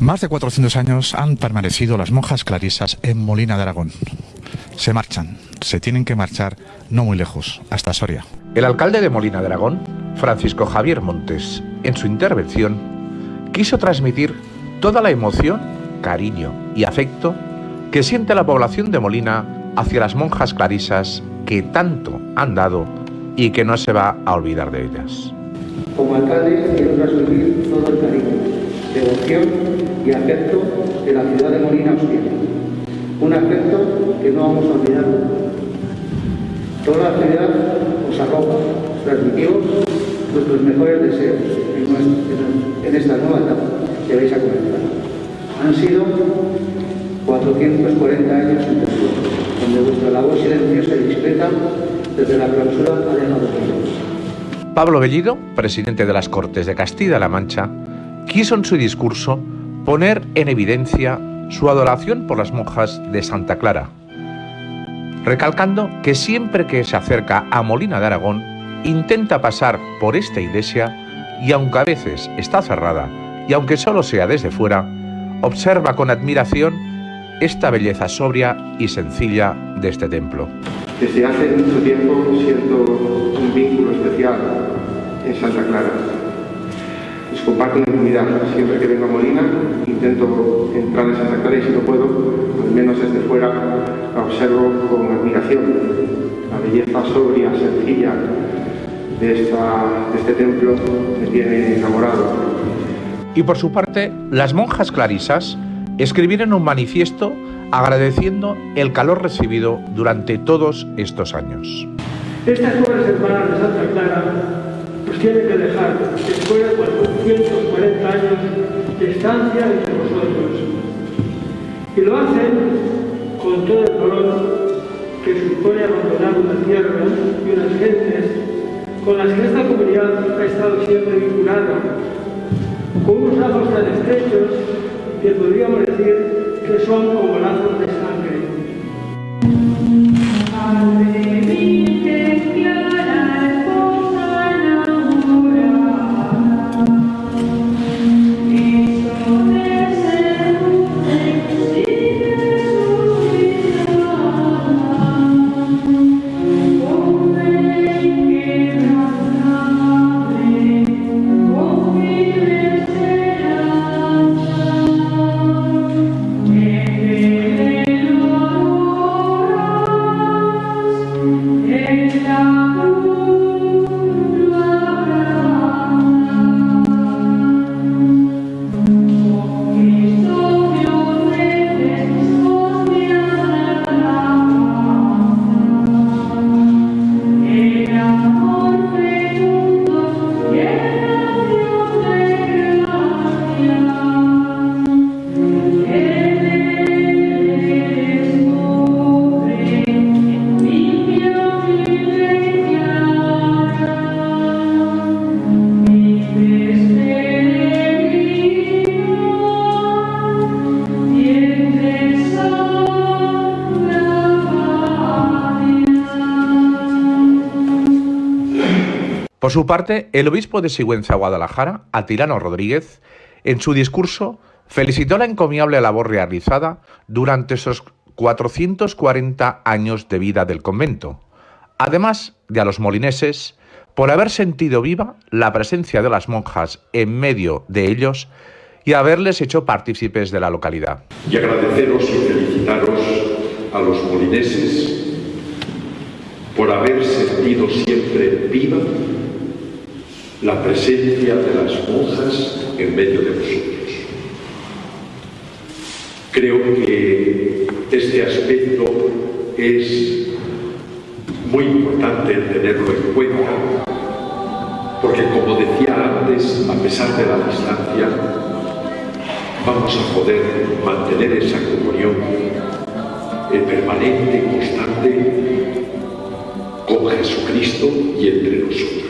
Más de 400 años han permanecido las monjas clarisas en Molina de Aragón. Se marchan, se tienen que marchar no muy lejos, hasta Soria. El alcalde de Molina de Aragón, Francisco Javier Montes, en su intervención, quiso transmitir toda la emoción, cariño y afecto que siente la población de Molina hacia las monjas clarisas que tanto han dado y que no se va a olvidar de ellas. Como alcalde quiero transmitir todo el cariño, devoción y afecto de la ciudad de Molina Hostia. Un afecto que no vamos a olvidar. Toda la ciudad os arroja, os transmitimos nuestros mejores deseos en, esta nueva etapa que vais a comenzar. Han sido 440 años en donde vuestra labor silenciosa y discreta desde la clausura ha dejado tiempo. Pablo Bellido, presidente de las Cortes de Castilla-La Mancha, quiso en su discurso poner en evidencia su adoración por las monjas de Santa Clara, recalcando que siempre que se acerca a Molina de Aragón intenta pasar por esta iglesia y aunque a veces está cerrada y aunque solo sea desde fuera, observa con admiración esta belleza sobria y sencilla de este templo. Desde hace mucho tiempo siento un vínculo especial en Santa Clara. Comparto una intimidad. Siempre que vengo a Molina intento entrar en Santa Clara y si no puedo, al menos desde fuera, la observo con admiración. La belleza sobria, sencilla de, esta, de este templo me tiene enamorado. Y por su parte, las monjas clarisas escribieron un manifiesto agradeciendo el calor recibido durante todos estos años. Estas hermanas de Santa Tienen que dejar, después de 440 años de estancia entre vosotros. Y lo hacen con todo el dolor que supone abandonar una tierra y unas gentes con las que esta comunidad ha estado siempre vinculada, con unos lazos tan estrechos que podríamos decir que son como lazos de Por su parte, el obispo de Sigüenza, Guadalajara, Atilano Rodríguez, en su discurso felicitó la encomiable labor realizada durante esos 440 años de vida del convento, además de a los molineses por haber sentido viva la presencia de las monjas en medio de ellos y haberles hecho partícipes de la localidad. Y agradeceros y felicitaros a los molineses por haber sentido siempre viva la presencia de las monjas en medio de vosotros. Creo que este aspecto es muy importante tenerlo en cuenta, porque como decía antes, a pesar de la distancia, vamos a poder mantener esa comunión permanente, constante, con Jesucristo y entre nosotros.